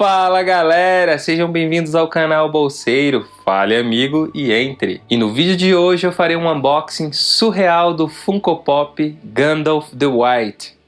Fala galera, sejam bem-vindos ao canal Bolseiro, fale amigo e entre. E no vídeo de hoje eu farei um unboxing surreal do Funko Pop Gandalf the White.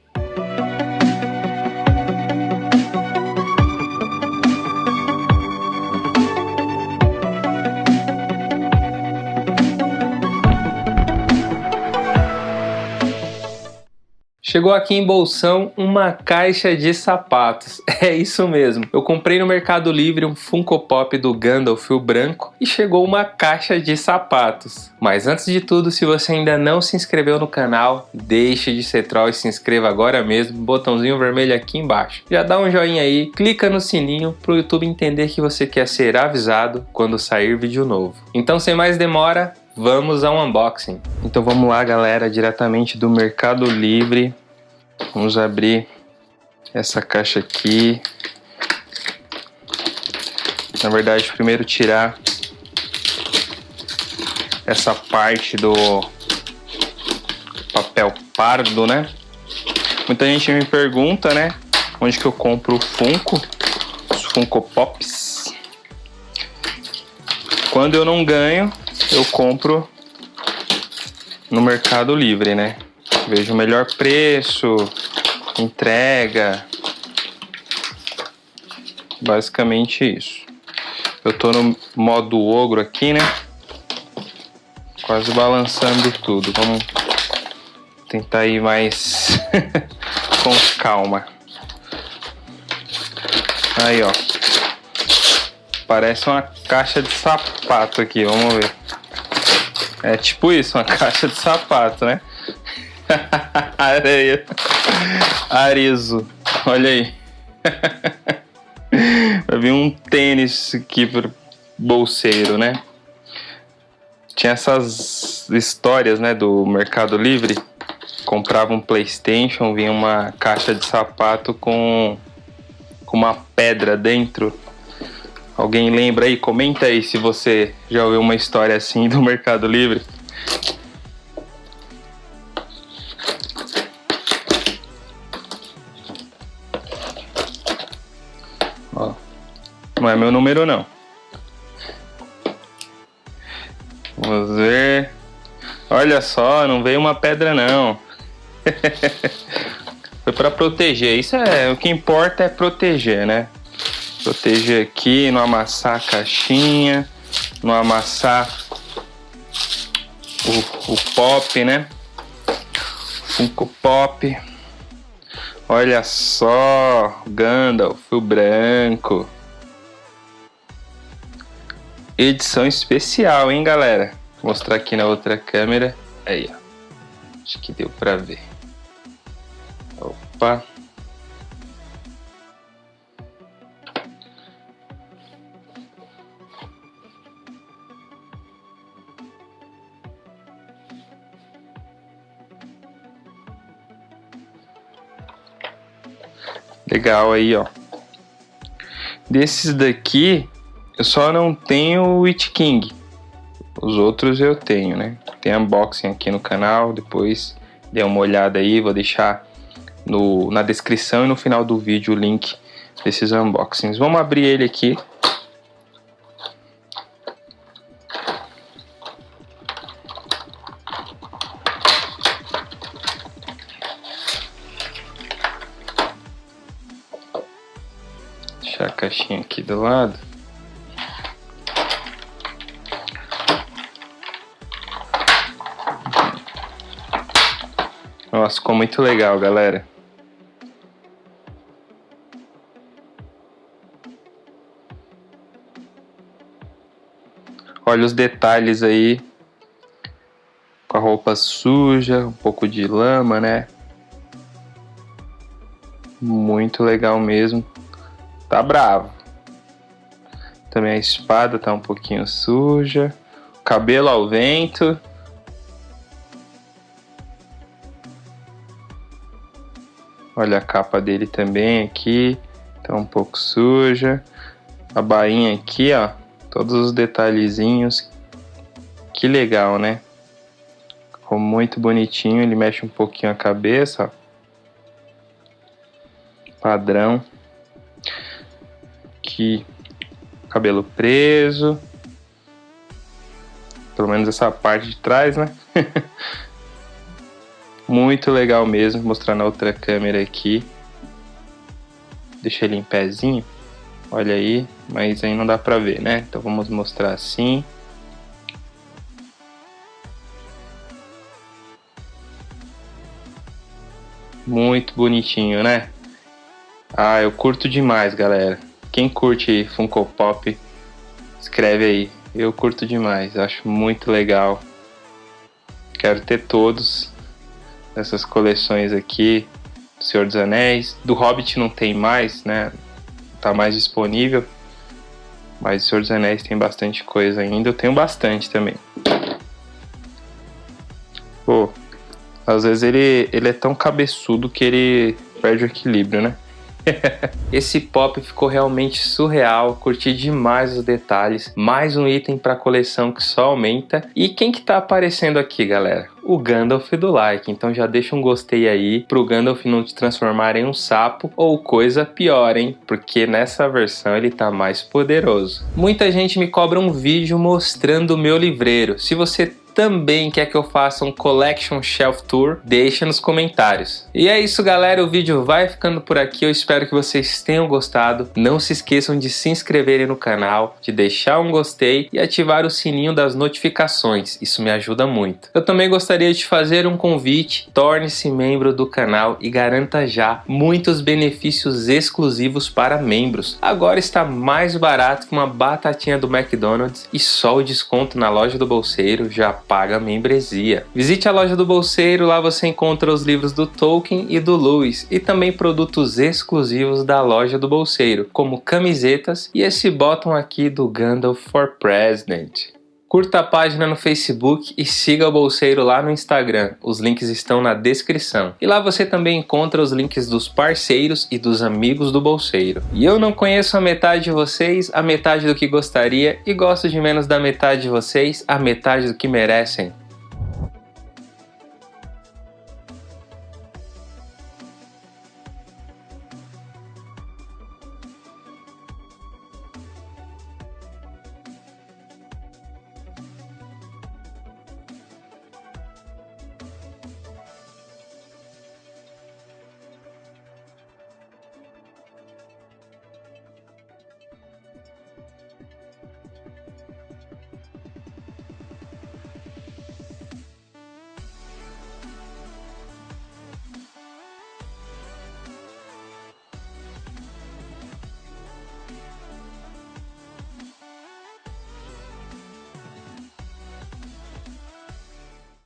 Chegou aqui em Bolsão uma caixa de sapatos. É isso mesmo. Eu comprei no Mercado Livre um Funko Pop do Gandalf o branco e chegou uma caixa de sapatos. Mas antes de tudo, se você ainda não se inscreveu no canal, deixe de ser troll e se inscreva agora mesmo. Botãozinho vermelho aqui embaixo. Já dá um joinha aí, clica no sininho para o YouTube entender que você quer ser avisado quando sair vídeo novo. Então sem mais demora, vamos ao unboxing. Então vamos lá galera, diretamente do Mercado Livre Vamos abrir essa caixa aqui. Na verdade, primeiro tirar essa parte do papel pardo, né? Muita gente me pergunta, né? Onde que eu compro o Funko, os Funko Pops. Quando eu não ganho, eu compro no Mercado Livre, né? Vejo o melhor preço, entrega. Basicamente isso. Eu tô no modo ogro aqui, né? Quase balançando tudo. Vamos tentar ir mais com calma. Aí, ó. Parece uma caixa de sapato aqui, vamos ver. É tipo isso, uma caixa de sapato, né? Areia. Arizo. Olha aí. Vai vir um tênis aqui pro bolseiro, né? Tinha essas histórias, né, do Mercado Livre. Comprava um Playstation, vinha uma caixa de sapato com, com uma pedra dentro. Alguém lembra aí? Comenta aí se você já ouviu uma história assim do Mercado Livre. Não é meu número, não. Vamos ver. Olha só, não veio uma pedra, não. Foi para proteger. Isso é o que importa é proteger, né? Proteger aqui, não amassar a caixinha, não amassar o, o pop, né? Funko Pop. Olha só, Gandalf, o branco. Edição especial, hein, galera? Vou mostrar aqui na outra câmera. Aí, ó. Acho que deu pra ver. Opa. Legal aí, ó. Desses daqui, eu só não tenho o Witch King. Os outros eu tenho, né? Tem unboxing aqui no canal, depois dê uma olhada aí, vou deixar no, na descrição e no final do vídeo o link desses unboxings. Vamos abrir ele aqui. Deixar a caixinha aqui do lado. Nossa, ficou muito legal, galera. Olha os detalhes aí. Com a roupa suja, um pouco de lama, né? Muito legal mesmo. Tá bravo. Também a espada tá um pouquinho suja. Cabelo ao vento. Olha a capa dele também aqui, tá um pouco suja. A bainha aqui, ó, todos os detalhezinhos. Que legal, né? Ficou muito bonitinho, ele mexe um pouquinho a cabeça, ó. Padrão. aqui cabelo preso. Pelo menos essa parte de trás, né? Muito legal mesmo, mostrar na outra câmera aqui. Deixa ele em pezinho. Olha aí, mas aí não dá pra ver, né? Então vamos mostrar assim. Muito bonitinho, né? Ah, eu curto demais, galera. Quem curte Funko Pop, escreve aí. Eu curto demais, acho muito legal. Quero ter todos essas coleções aqui. Do Senhor dos Anéis. Do Hobbit não tem mais, né? Tá mais disponível. Mas o Senhor dos Anéis tem bastante coisa ainda. Eu tenho bastante também. Pô, às vezes ele, ele é tão cabeçudo que ele perde o equilíbrio, né? Esse pop ficou realmente surreal, curti demais os detalhes, mais um item para coleção que só aumenta. E quem que tá aparecendo aqui, galera? O Gandalf do like, então já deixa um gostei aí pro Gandalf não te transformar em um sapo ou coisa pior, hein? Porque nessa versão ele tá mais poderoso. Muita gente me cobra um vídeo mostrando o meu livreiro. Se você também quer que eu faça um Collection Shelf Tour, deixa nos comentários. E é isso galera, o vídeo vai ficando por aqui, eu espero que vocês tenham gostado. Não se esqueçam de se inscreverem no canal, de deixar um gostei e ativar o sininho das notificações, isso me ajuda muito. Eu também gostaria de fazer um convite, torne-se membro do canal e garanta já muitos benefícios exclusivos para membros. Agora está mais barato que uma batatinha do McDonald's e só o desconto na loja do bolseiro já paga membresia. Visite a loja do Bolseiro, lá você encontra os livros do Tolkien e do Lewis e também produtos exclusivos da loja do Bolseiro, como camisetas e esse botão aqui do Gandalf for President. Curta a página no Facebook e siga o Bolseiro lá no Instagram. Os links estão na descrição. E lá você também encontra os links dos parceiros e dos amigos do Bolseiro. E eu não conheço a metade de vocês, a metade do que gostaria, e gosto de menos da metade de vocês, a metade do que merecem.